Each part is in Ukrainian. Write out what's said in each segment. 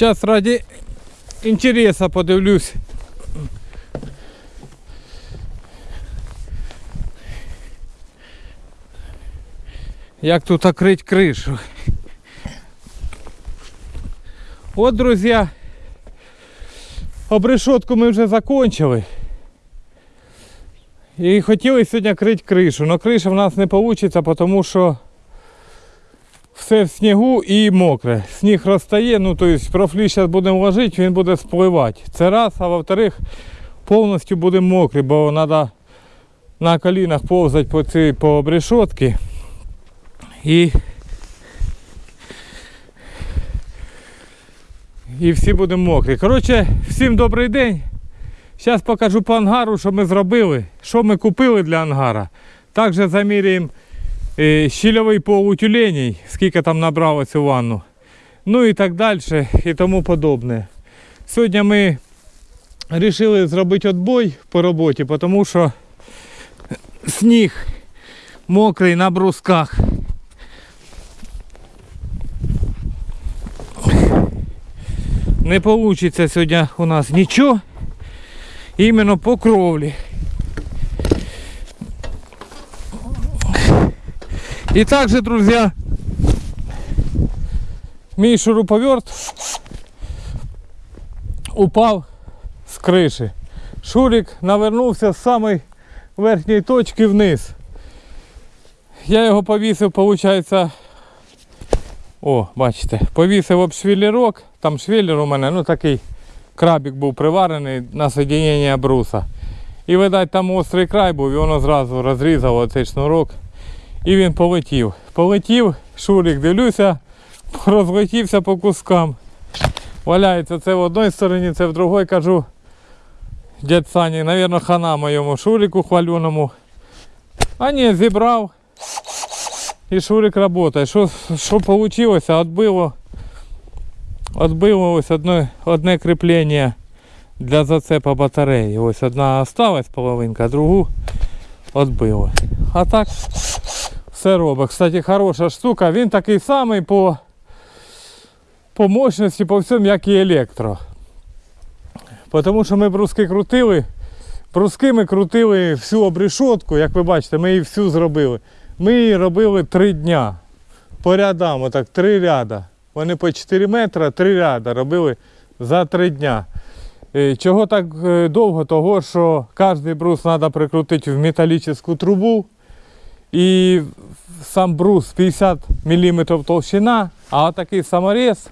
Зараз раді інтересу подивлюсь. Як тут окрыть кришу. От, друзі, обрешетку ми вже закончили. І хотіли сьогодні крити кришу, але криша в нас не вийде, тому що все в снігу і мокре. Сніг розтає, ну тобто профлі зараз будемо ложити, він буде спливати. Це раз, а во-вторых, повністю будемо мокрі, бо треба на колінах повзати по цій по обрешетці. І, і всі будемо мокрі. Коротше, всім добрий день. Зараз покажу по ангару, що ми зробили, що ми купили для ангара. Також заміряємо щільовий пол тюленей, скільки там набралося у ванну. Ну і так далі, і тому подобне. Сьогодні ми вирішили зробити відбой по роботі, тому що сніг мокрий на брусках. Не вийде сьогодні у нас нічого. Іменно по кровлі. І також, друзі, мій шуруповерт упав з криші. Шурик навернувся з самої верхньої точки вниз. Я його повісив, виходить, о, бачите, повісив об швеллерок, там швеллер у мене, ну такий крабик був приварений на соединення бруса. І видать там острий край був, і воно зразу розрізало цей шнурок. І він полетів. Полетів, шурик, дивлюся, розлетівся по кускам. Валяється це в одній стороні, це в другій кажу. Дядь Сані, мабуть, хана моєму шурику хваленому. А ні, зібрав. І шурик працює. Що, що вийшло? Отбило Отбило ось одне, одне кріплення для зацепа батареї. Ось одна осталась половинка, другу отбило. А так все робить. Кстати, хороша штука. Він такий самий по, по мощності, по всьому, як і електро. Тому що ми бруски крутили. Бруски ми крутили всю обрешетку, як ви бачите, ми її всю зробили. Ми її робили три дня. По рядам, отак, три ряда. Вони по 4 метри, три ряда робили за три дня. Е, Чого так е, довго? Того, що кожен брус треба прикрутити в металічну трубу. І сам брус 50 мм толщина, а такий саморез.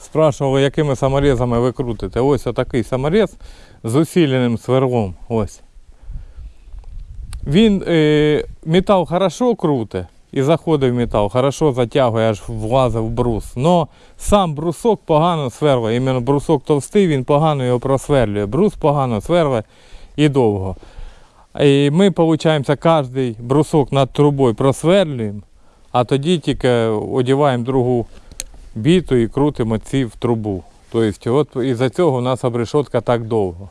Спрашували, якими саморезами ви крутите. Ось отакий саморез з усиленим сверлом. Ось. Він е, метал хорошо круте і в метал, хорошо затягує, аж влазив брус. Но сам брусок погано сверлить. Іменно брусок товстий, він погано його просверлює. Брус погано сверлить і довго. І ми, виходить, кожен брусок над трубою просверлюємо, а тоді тільки одіваємо другу біту і крутимо ці в трубу. Тобто, от із-за цього у нас обрешетка так довго.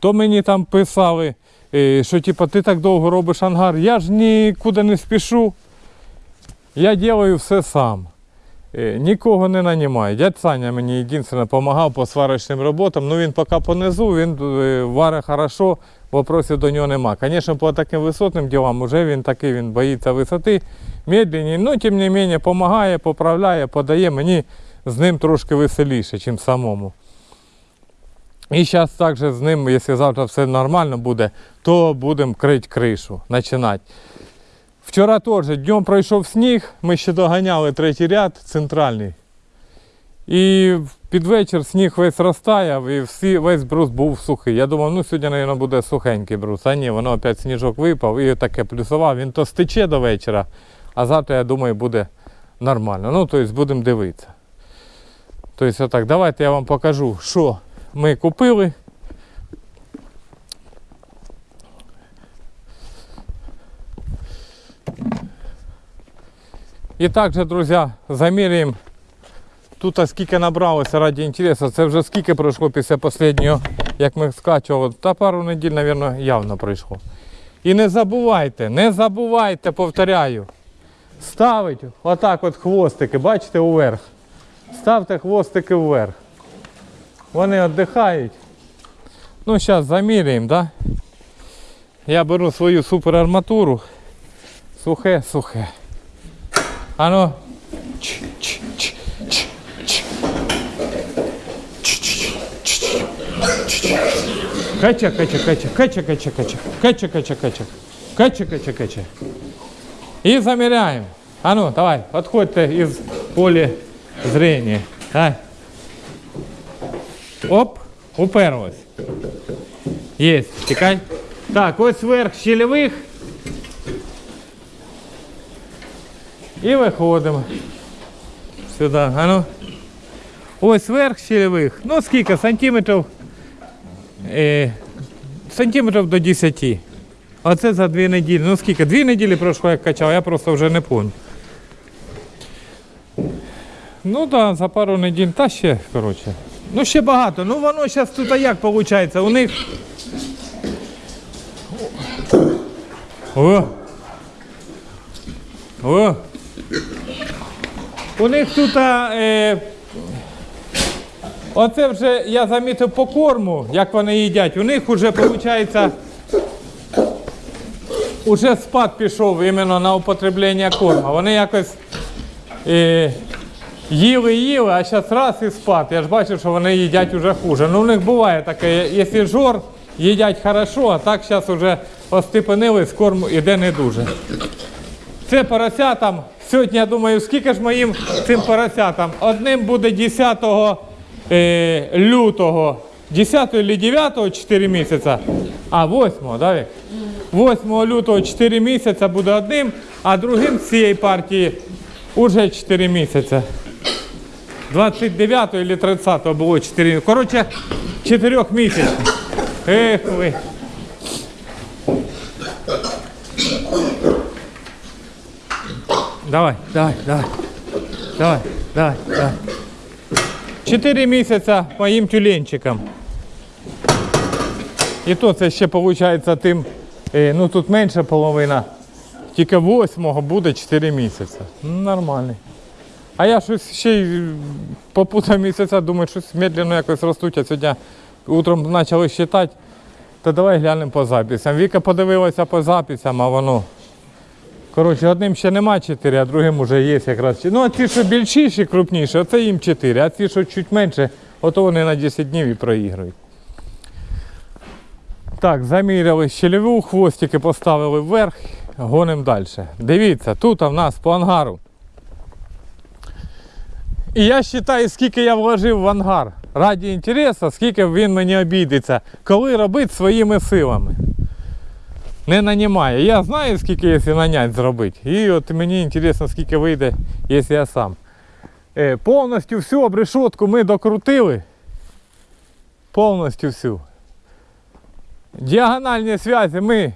То мені там писали, е, що типу, ти так довго робиш ангар, я ж нікуди не спішу. Я делаю все сам. Е, Нікого не нанімаю. Дядь Саня мені єдине допомагав по сварочним роботам. Ну він поки понизу, він е, варить хорошо, вопросів до нього нема. Звісно, по таким висотним ділам вже він такий, він боїться висоти, медленний, але тим не менше допомагає, поправляє, подає. Мені з ним трошки веселіше, ніж самому. І зараз також з ним, якщо завтра все нормально буде, то будемо крити кришу, починати. Вчора теж днем пройшов сніг, ми ще доганяли третій ряд центральний. І під вечір сніг весь розтаяв і всі, весь брус був сухий. Я думав, ну сьогодні, мабуть, буде сухенький брус. А ні, воно опять сніжок випав і таке плюсував. Він то стече до вечора, а завтра, я думаю, буде нормально. Ну, тобто будемо дивитися. Тобто, отак, давайте я вам покажу, що ми купили. І також, друзі, заміряємо тут скільки набралося раді інтересу. Це вже скільки пройшло після останнього, як ми скачували. Та пару неділь, мабуть, явно пройшло. І не забувайте, не забувайте, повторяю, ставить отак от хвостики, бачите, уверх. ставте хвостики вверх. Вони віддихають. Ну, зараз заміряємо, да? Я беру свою суперарматуру. Сухе, сухе. Ано. Ч, ч, ч. Кача, кача, кача, кача, кача, кача, кача, кача, кача, кача, кача, кача. И замеряем. А ну, давай, подходьте из поля зрения. Давай. Оп, уперлось. Есть, тікай. Так, ось верх щелевих. І виходимо. Сюди. А ну. Ось верх щелевих. Ну скільки? Сантиметрів. Е, сантиметрів до 10. Оце за дві неділі. Ну скільки? Дві неділі пройшло, як качав, я просто вже не пам'ятаю. Ну так, да, за пару неділь. Та ще, коротше. Ну ще багато. Ну воно зараз тут а як виходить? У них. О! О! У них тут. Е, оце вже я замітив по корму, як вони їдять. У них вже виходить. Уже спад пішов іменно на употреблення корму. Вони якось е, їли, їли, а зараз раз і спад. Я ж бачив, що вони їдять уже хуже. Ну, у них буває таке, якщо жор, їдять хорошо, а так зараз вже остепенились, корм іде не дуже. Це поросятам. Сьогодні, я думаю, скільки ж моїм цим поросятам? Одним буде 10 е, лютого, 10 чи 9 4 місяця, а 8, да, Вік? 8 лютого 4 місяця буде одним, а другим з цієї партії уже 4 місяці. 29 или 30 було 4. Коротше, 4 місяців. Ех ви. Давай, давай, давай. Давай, давай, давай. 4 місяця моїм тюленчикам. І то це ще виходить тим, е, ну тут менше половина. Тільки 8 буде 4 місяці. Ну, нормальний. А я щось ще й попутав місяця, думаю, щось медленно якось ростуть, а сьогодні утром почали считати. То давай глянемо по записям. Віка подивилася по записям, а воно. Коротше, одним ще нема 4, а другим вже є якраз. Ну, а ті, що більшіші, крупніші, оце їм 4, а ті, що чуть менше, ото вони на 10 днів і проігрують. Так, заміряли щелеву, хвостики поставили вверх, гонимо далі. Дивіться, тут в нас по ангару. І я вважаю, скільки я вложив в ангар. Раді інтересу, скільки він мені обійдеться, коли робити своїми силами. Не нанімає. Я знаю, скільки якщо нанять зробити. І от мені цікаво, скільки вийде, якщо я сам. Е, повністю всю обрешетку ми докрутили. Повністю всю. Діагональні зв'язки ми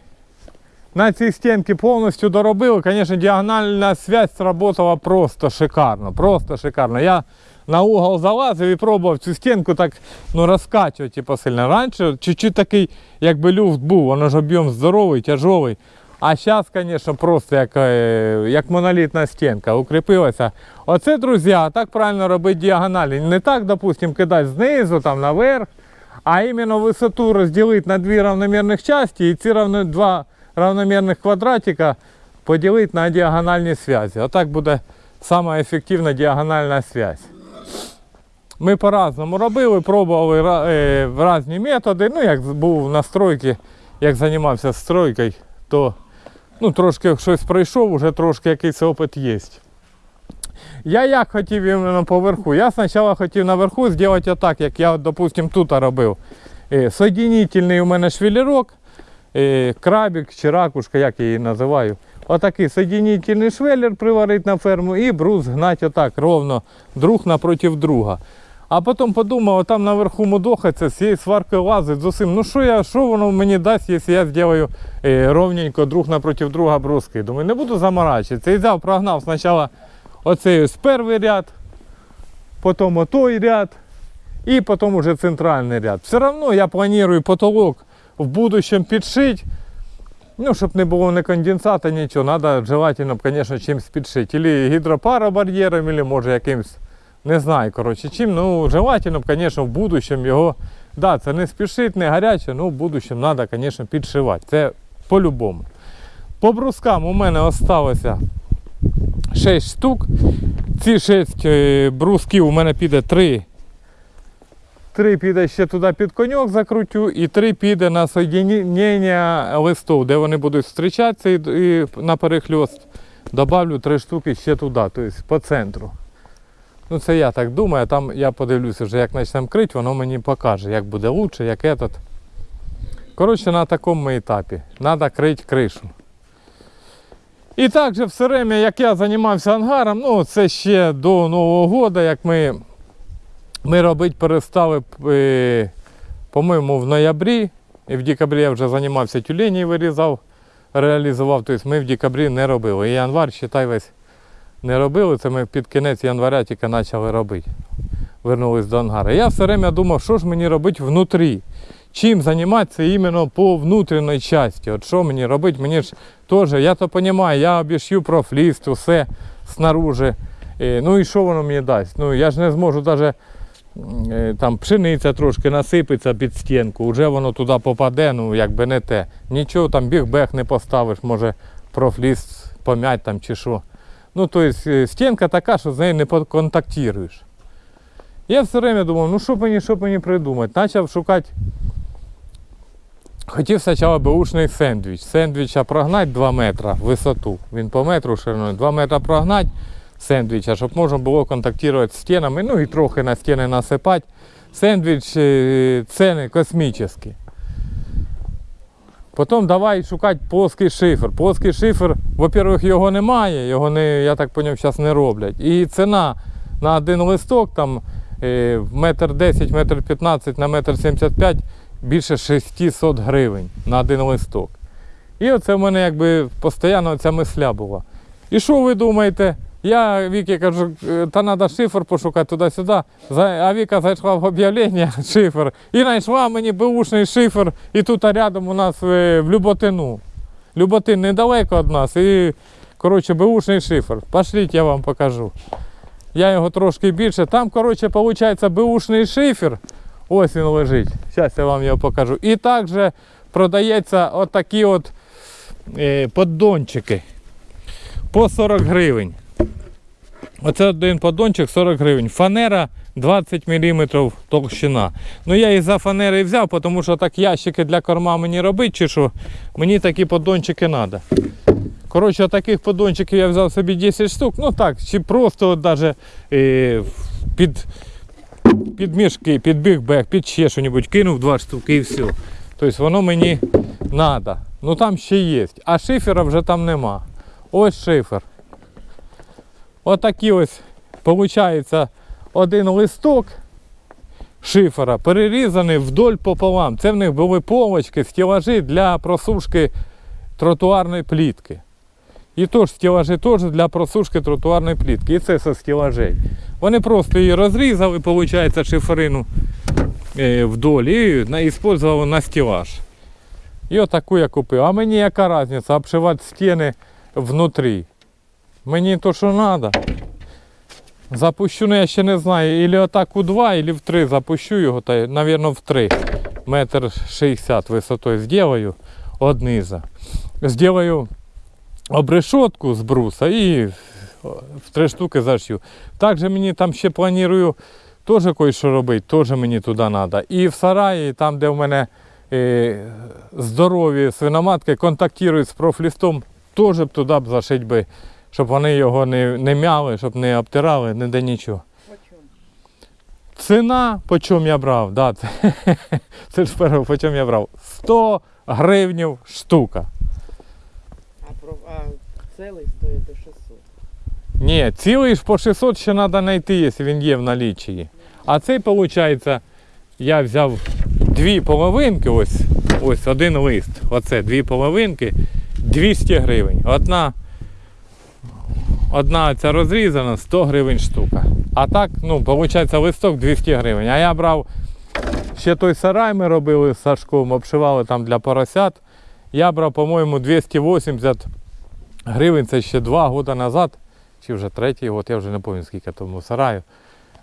на цій стінці повністю доробили. Звісно, діагональна зв'язь сработала просто шикарно. Просто шикарно. Я на угол залазив і пробував цю стінку так ну, розкачувати типу, сильно. Раніше чуть-чуть такий, якби люфт був, воно ж об'єм здоровий, тяжовий. А зараз, звісно, просто як, е, як монолітна стінка укріпилася. Оце, друзі, так правильно робити діагоналі. Не так, допустимо, кидати знизу, там наверх, а іменно висоту розділити на дві равномірних часті і ці равно, два равномірних квадратика поділити на діагональні зв'язки. Отак буде сама ефективна діагональна зв'язь. Ми по-разному робили, пробували е, різні методи. Ну, як був на стройці, як займався стройкою, то ну, трошки щось пройшов, вже трошки якийсь опит є. Я як хотів іменно поверху. Я спочатку хотів наверху зробити отак, як я, допустим, тут робив. Е, Соединительний у мене швелірок, е, крабик чи ракушка, як я її називаю. Отакий соединительний швеллер приварити на ферму і брус гнати отак ровно друг напротив друга. А потім подумав, там наверху мудохаться, з цією сваркою лазить з усім. Ну що я, що воно мені дасть, якщо я зроблю е, ровненько друг напротив друга бруски. Думаю, не буду заморачуватися. І взяв, прогнав спочатку оцей ось перший ряд, потім отой ряд і потім уже центральний ряд. Все одно я планую потолок в будущем підшити. Ну, щоб не було ні конденсата, нічого, треба желательно, звісно, чимось підшити. Или гідропаробар'єром, или може якимось Не знаю, коротше, чим. Ну, желательно, звісно, в будущем його. Да, це не спішить, не гаряче, ну в будущем треба, звісно, підшивати. Це по-любому. По брускам у мене осталося 6 штук. Ці 6 е, брусків у мене піде 3. 3 піде ще туди під коньок закрутю, і 3 піде на соєднення листов, де вони будуть зустрічатися і на перехльост. Добавлю 3 штуки ще туди, тобто по центру. Ну це я так думаю, там я подивлюся вже, як почнемо крити, воно мені покаже, як буде краще, як этот. Коротше, на такому етапі. Треба крити кришу. І також все время, як я займався ангаром, ну це ще до Нового року, як ми, ми робити перестали, е, по-моєму, в ноябрі. І в декабрі я вже займався тюлені вирізав, реалізував. Тобто ми в декабрі не робили. І январ, считай, весь не робили. Це ми під кінець января тільки почали робити. Вернулись до ангара. Я все время думав, що ж мені робити внутрі. Чим займатися іменно по внутрішній частині. От що мені робити? Мені ж теж, я то розумію, я обіш'ю профліст, усе снаружи. Е, Ну і що воно мені дасть? Ну я ж не зможу навіть там пшениця трошки насипеться під стінку, вже воно туди попаде, ну якби не те. Нічого там біг-бег не поставиш, може профліст пом'ять там чи що. Ну, тобто стінка така, що з нею не поконтактуєш. Я все время думав, ну що мені, що мені придумати. Почав шукати. Хотів спочатку беушний сендвіч. Сендвіча прогнати 2 метри в висоту. Він по метру шириною. 2 метри прогнати сендвіча, щоб можна було контактувати з стінами, ну і трохи на стіни насипати. Сендвіч е, ціни космічні. Потім давай шукати плоский шифер. Плоский шифер, во-первых, його немає, його не, я так зрозумів, зараз не роблять. І ціна на один листок там е, метр 10, метр 15 на метр 75 більше 600 гривень на один листок. І оце в мене якби постійно ця мисля була. І що ви думаєте? Я Вікі кажу, «Е, та треба шифр пошукати туди-сюди. А Віка зайшла в об'явлення шифр і знайшла мені беушний шифр. І тут рядом у нас е, в Люботину. Люботин недалеко від нас. І, коротше, беушний шифр. Пошліть, я вам покажу. Я його трошки більше. Там, коротше, виходить, беушний шифер. Ось він лежить. Зараз я вам його покажу. І також продається отакі от е, поддончики по 40 гривень. Оце один поддончик 40 гривень. Фанера 20 мм толщина. Ну я і за фанери взяв, тому що так ящики для корма мені робити, чи що мені такі поддончики треба. Коротше, таких поддончиків я взяв собі 10 штук. Ну так, чи просто даже, е, під, під мішки, під бігбек, під ще що-небудь кинув два штуки і все. Тобто воно мені треба. Ну там ще є. А шифера вже там нема. Ось шифер. Отакі ось, виходить, один листок шифера перерізаний вдоль пополам. Це в них були полочки, стілажі для просушки тротуарної плітки. І теж стілажі теж для просушки тротуарної плітки. І це зі стілажей. Вони просто її розрізали, виходить, шиферину е, вдоль і использували на стілаж. І отаку я купив. А мені яка різниця обшивати стіни внутрі. Мені то, що треба. Запущу, ну я ще не знаю, ілі отак у 2, ілі в 3 запущу його, та, мабуть, в 3. Метр 60 висотою зроблю од низа. Зроблю обрешетку з бруса і в три штуки зашью. Також мені там ще планую теж кое-що робити, теж мені туди треба. І в сараї, там, де в мене е, здорові свиноматки контактують з профлістом, теж б туди б зашити би, щоб вони його не, не мяли, щоб не обтирали, не де нічого. Ціна, по чому я брав, да, це, це ж перше, по чому я брав. 100 гривнів штука. А, про, а цілий стоїть до 600. Ні, цілий ж по 600 ще треба знайти, якщо він є в наліччі. А цей, виходить, я взяв дві половинки, ось, ось один лист. Оце дві половинки, 200 гривень. Одна, одна ця розрізана, 100 гривень штука. А так, ну, виходить, листок 200 гривень. А я брав ще той сарай ми робили з Сашком, обшивали там для поросят. Я брав, по-моєму, 280 гривень, це ще два роки назад, чи вже третій год, я вже не пам'ятаю, скільки тому сараю.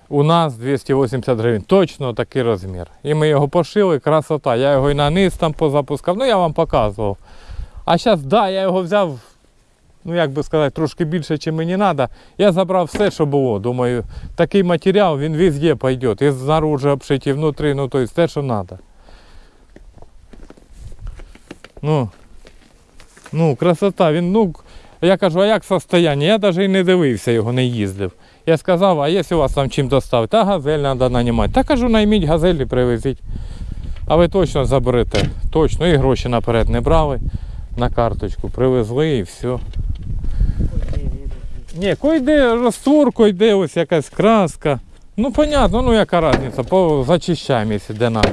у нас 280 гривень. Точно такий розмір. І ми його пошили, красота. Я його і на низ там позапускав. Ну я вам показував. А зараз, да, я його взяв, ну як би сказати, трошки більше, ніж мені треба. Я забрав все, що було. Думаю, такий матеріал, він везде пойде. І знаружи обшиті, і внутрі, ну тобто те, що треба. Ну, ну, красота, він, ну, я кажу, а як состояние? Я навіть і не дивився його, не їздив. Я сказав, а якщо у вас там чим доставити? Та газель треба нанімати. Та кажу, найміть газель і привезіть. А ви точно заберете. Точно. І гроші наперед не брали. На карточку привезли і все. Ні, койде розтвор, койде ось якась краска. Ну, понятно, ну яка різниця, по зачищаємо, де надо.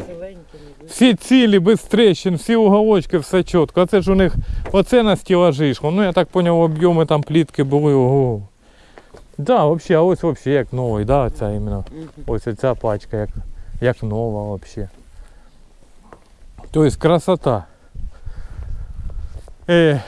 Всі цілі, без трещин, всі уголочки, все чітко. Оце ж у них оце на стілажі йшло. Ну я так зрозумів, об'єми там плітки були. Ого. Да, взагалі, а ось взагалі як новий, да, ця іменно. Ось ця пачка як, як нова взагалі. Тобто красота. Е,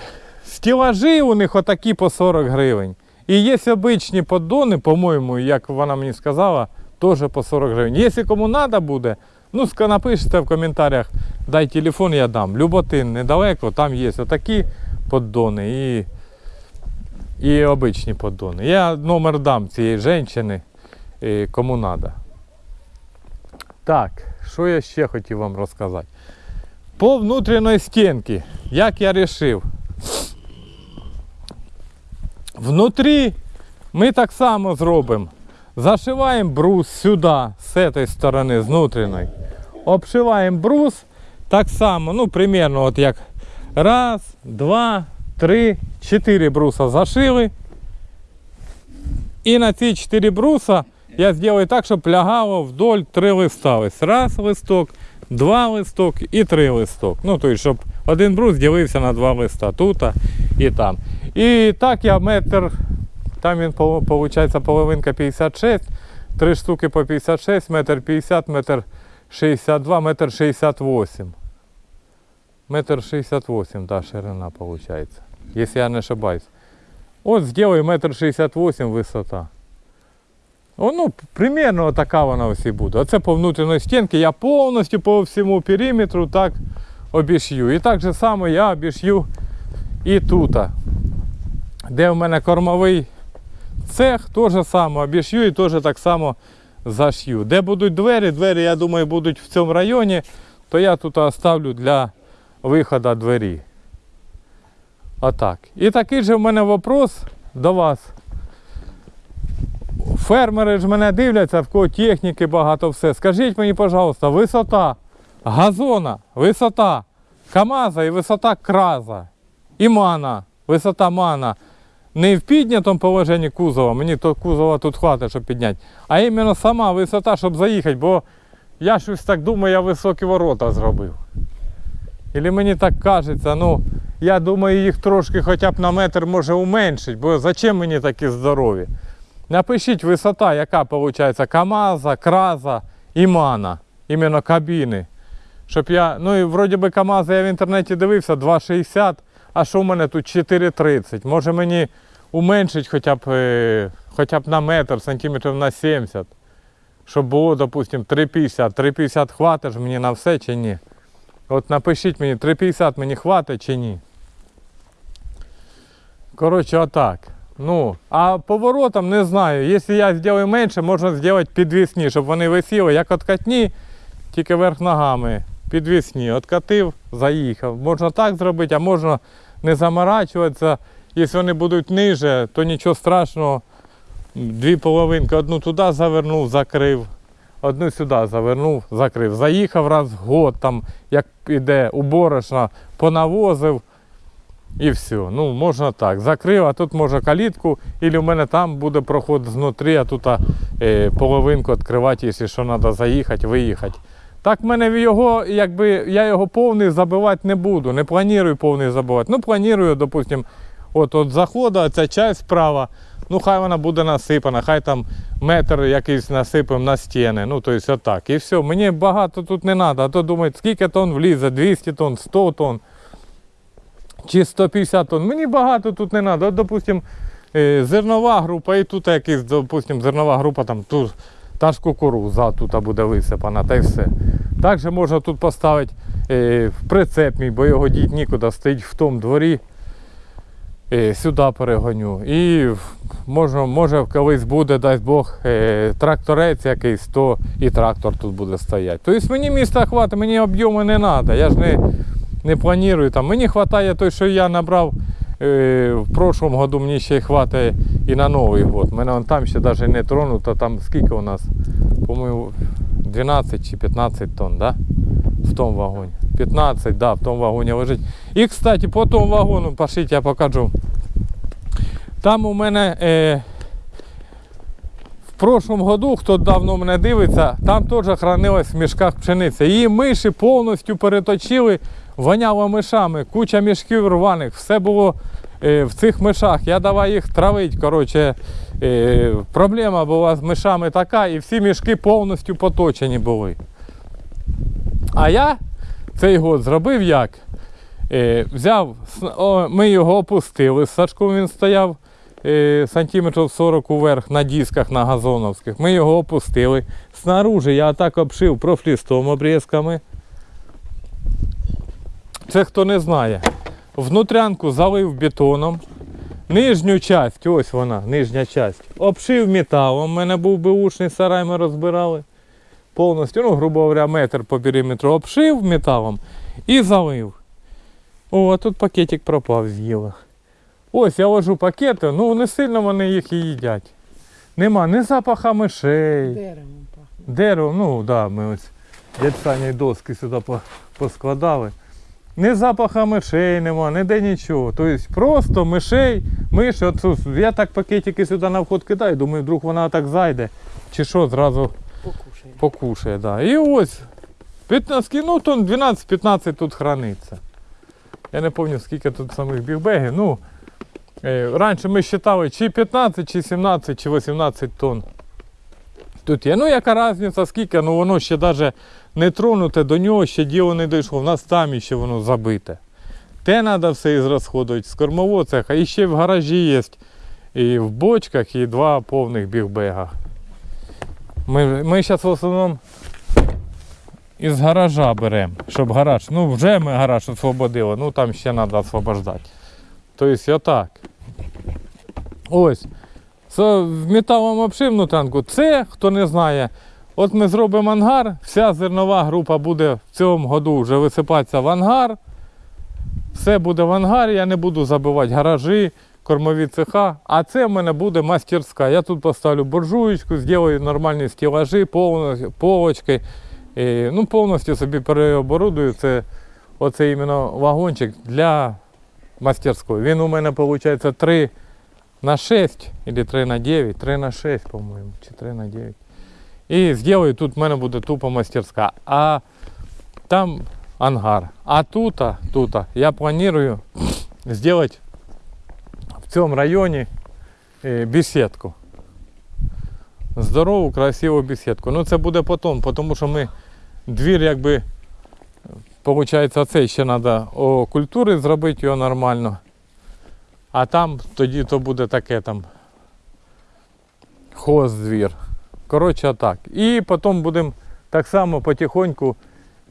стілажі у них отакі по 40 гривень. І є обичні поддони, по-моєму, як вона мені сказала, теж по 40 гривень. Якщо кому треба буде, ну напишіть в коментарях, дай телефон, я дам. Люботин недалеко, там є отакі поддони і, і обичні поддони. Я номер дам цієї жінки, е, кому треба. Так, що я ще хотів вам розказати? По внутрішньої стінки, як я вирішив. Внутрі ми так само зробимо. Зашиваємо брус сюди, з цієї сторони, з внутрішньої. Обшиваємо брус так само, ну, примерно, от як раз, два, три, чотири бруса зашили. І на ці чотири бруса я зроблю так, щоб лягало вдоль три листа. Ось раз листок, два листок і три листок. Ну, тобто, щоб один брус ділився на два листа тут і там. І так я метр, там він виходить половинка 56, три штуки по 56, метр 50, метр 62, метр 68. Метр 68, да, ширина виходить. Якщо я не ошибаюсь. От сделаю метр 68 висота. Ну, примерно така вона ось буде. Оце по внутрішній стінці я повністю по всьому периметру так обішью. І так же само я обішью і тут. Де в мене кормовий цех, теж саме обішью і теж так само зашью. Де будуть двері, двері, я думаю, будуть в цьому районі, то я тут оставлю для виходу двері. Отак. І такий же в мене вопрос до вас. Фермери ж мене дивляться, в кого техніки багато все. Скажіть мені, пожалуйста, висота газона, висота КАМАЗа і висота краза. І мана, висота мана. Не в піднятому положенні кузова, мені то кузова тут хватить, щоб підняти, а іменно сама висота, щоб заїхати, бо я щось так думаю, я високі ворота зробив. Ілі мені так кажеться, ну, я думаю, їх трошки хоча б на метр може уменшити, бо зачем мені такі здорові? Напишіть висота, яка виходить КАМАЗа, Краза і Мана, іменно кабіни. Щоб я, ну і вроді би КАМАЗа я в інтернеті дивився 2,60, а що в мене тут 4,30. Може мені уменшить хоча б, е, хоча б на метр, сантиметрів на 70. Щоб було, допустимо, 3,50. 3,50 хватить мені на все чи ні? От напишіть мені, 3,50 мені хватить чи ні. Коротше, отак. Ну, а поворотом не знаю. Якщо я зроблю менше, можна зробити підвісні, щоб вони висіли, як откатні, тільки верх ногами. Підвісні. Откатив, заїхав. Можна так зробити, а можна не заморачуватися. Якщо вони будуть ниже, то нічого страшного. Дві половинки, одну туди завернув, закрив. Одну сюди завернув, закрив. Заїхав раз в год, там, як іде уборочна, понавозив і все. Ну, можна так. Закрив, а тут може калітку, або в мене там буде проход знутрі, а тут е, половинку відкривати, якщо що треба заїхати, виїхати. Так в мене його, якби я його повний забивати не буду. Не планую повний забивати. Ну, планую, допустимо, от от заходу, ця часть справа, ну хай вона буде насипана, хай там метр якийсь насипемо на стіни. Ну, тобто отак. І все. Мені багато тут не треба, а то думають, скільки тонн влізе, 200 тонн, 100 тонн чи 150 тонн. Мені багато тут не треба. От, допустим, е, зернова група і тут якийсь, допустим, зернова група там тут Та ж кукуруза тут буде висипана, та й все. Також можна тут поставити е, в прицеп мій, бо його діть нікуди стоїть в тому дворі. Е, сюди перегоню. І можна, може колись буде, дасть Бог, тракторець якийсь, то і трактор тут буде стояти. Тобто мені міста хватить, мені об'єми не треба. Я ж не, не планую там. Мені вистачає той, що я набрав е, в прошлому году, мені ще хватає і на Новий год. Мене вон там ще навіть не тронуто, там скільки у нас? По-моєму, 12 чи 15 тонн, да? В тому вагоні. 15, да, в тому вагоні лежить. І, кстати, по тому вагону, пошліть, я покажу. Там у мене е, в прошлому году, хто давно мене дивиться, там теж хранилась в мішках пшениця. Її миші повністю переточили, воняло мишами, куча мішків рваних, все було е, в цих мишах. Я давай їх травити. Коротше, е, проблема була з мишами така, і всі мішки повністю поточені були. А я цей год зробив як? Е, взяв, о, ми його опустили. З сачком він стояв сантиметрів 40 уверх на дисках на газоновських. Ми його опустили. Снаружи я так обшив профлістом обрізками. Це хто не знає. Внутрянку залив бетоном. Нижню часть, ось вона, нижня часть, обшив металом. У мене був беушний сарай, ми розбирали. Повністю, ну, грубо говоря, метр по периметру обшив металом і залив. О, а тут пакетик пропав з'їла. Ось я ложу пакети, ну не сильно вони їх і їдять. Нема ні запаха мишей. Деревом пахне. Дерево, ну так, да, ми ось дядь Саня доски сюди поскладали. Ні запаха мишей нема, ніде нічого. Тобто просто мишей, миші, от я так пакетики сюди на вход кидаю, думаю, вдруг вона так зайде. Чи що, зразу Покушає. покушає. Да. І ось 15, ну тонн 12-15 тут храниться. Я не пам'ятаю, скільки тут самих бігбегів. Ну, раніше ми вважали чи 15, чи 17, чи 18 тонн. Тут є. Ну, яка різниця, скільки, ну воно ще навіть не тронуте, до нього ще діло не дійшло, в нас там ще воно забите. Те треба все ізрасходувати з кормового цеха. І ще в гаражі є і в бочках, і два повних бігбега. Ми, ми зараз в основному із гаража беремо, щоб гараж. Ну, вже ми гараж освободили, ну там ще треба освобождати. Тобто отак. Ось. Це в металом обшивну танку. Це, хто не знає, от ми зробимо ангар, вся зернова група буде в цьому году вже висипатися в ангар. Все буде в ангарі, я не буду забивати гаражі, кормові цеха. А це в мене буде мастерська. Я тут поставлю буржуєчку, зроблю нормальні стелажі, повно- полочки. І, ну, повністю собі переоборудую. Це оце іменно вагончик для мастерської. Він у мене виходить 3 на 6 або 3 на 9, 3 на 6, по-моєму, чи 3 на 9. І зроблю, тут в мене буде тупо мастерська. А там ангар. А тут, тут я планую зробити в цьому районі е, беседку. Здорову, красиву беседку. Ну це буде потім, тому що ми двір якби, виходить, оцей ще треба о культури зробити його нормально. А там тоді то буде таке там хоздвір. Коротше, так. І потім будемо так само потихоньку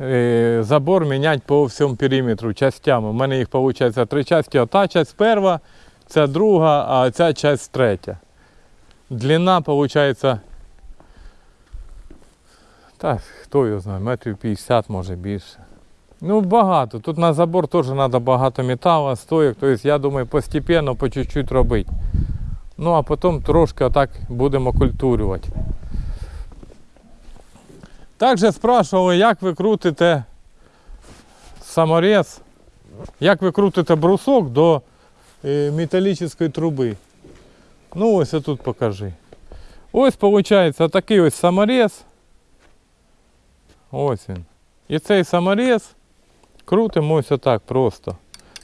е, забор міняти по всьому периметру частями. У мене їх виходить три частини. Ота часть перша, ця друга, а ця часть третя. Длина виходить. Так, хто його знає, метрів 50, може більше. Ну, багато. Тут на забор теж треба багато металу, стоїк. Тобто, я думаю, постепенно, по чуть-чуть робити. Ну, а потім трошки отак будемо культурювати. Також спрашивали, як ви крутите саморез, як ви крутите брусок до е, металічної труби. Ну, ось тут покажи. Ось, виходить, такий ось саморез. Ось він. І цей саморез крутимо ось отак просто.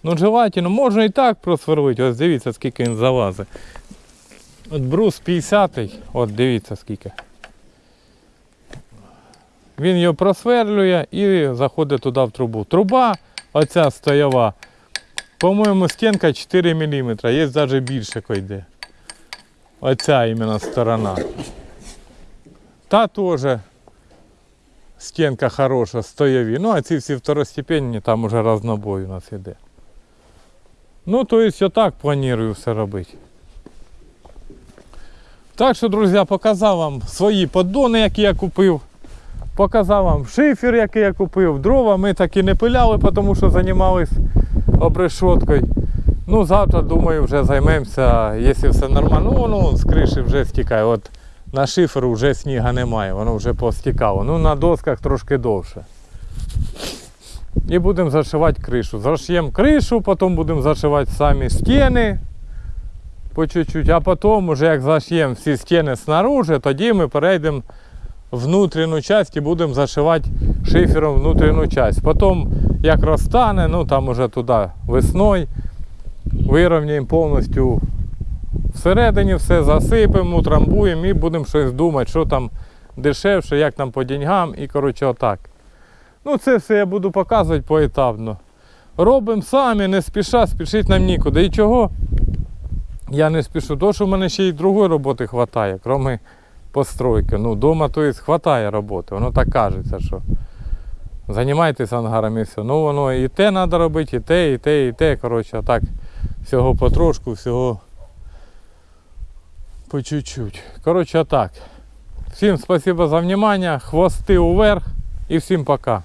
Ну, желательно, можна і так просверлити. Ось дивіться, скільки він залазить. От брус 50-й, от дивіться скільки. Він його просверлює і заходить туди в трубу. Труба, оця стоява, по-моєму, стінка 4 мм, є навіть більше йде. Оця іменно сторона. Та теж стінка хороша, стоєві. Ну, а ці всі второстепенні, там уже разнобой у нас іде. Ну, то есть отак планую все робити. Так що, друзі, показав вам свої поддони, які я купив. Показав вам шифер, який я купив. Дрова ми так і не пиляли, тому що займалися обрешоткою. Ну, завтра, думаю, вже займемося, якщо все нормально. Ну, воно з криші вже стікає. От на шиферу вже сніга немає, воно вже постікало. Ну, на досках трошки довше. І будемо зашивати кришу. Зашиємо кришу, потім будемо зашивати самі стіни по чуть-чуть, а потім, уже як зашиємо всі стіни снаружи, тоді ми перейдемо внутрішню частину і будемо зашивати шифером внутрішню частину. Потім, як розтане, ну там уже туди весною, вирівняємо повністю всередині все, засипемо, утрамбуємо і будемо щось думати, що там дешевше, як там по деньгам і коротше отак. Ну це все я буду показувати поетапно. Робимо самі, не спіша, спішити нам нікуди. І чого? Я не спішу, тому що в мене ще й другої роботи вистачає, крім постройки. Ну, вдома то хватає роботи. Воно так кажеться, що займайтесь ангаром і все. Ну воно і те треба робити, і те, і те, і те. Коротше, так всього потрошку, всього по чуть-чуть. Коротше, так. Всім спасибо за внимание, хвости уверх і всім пока.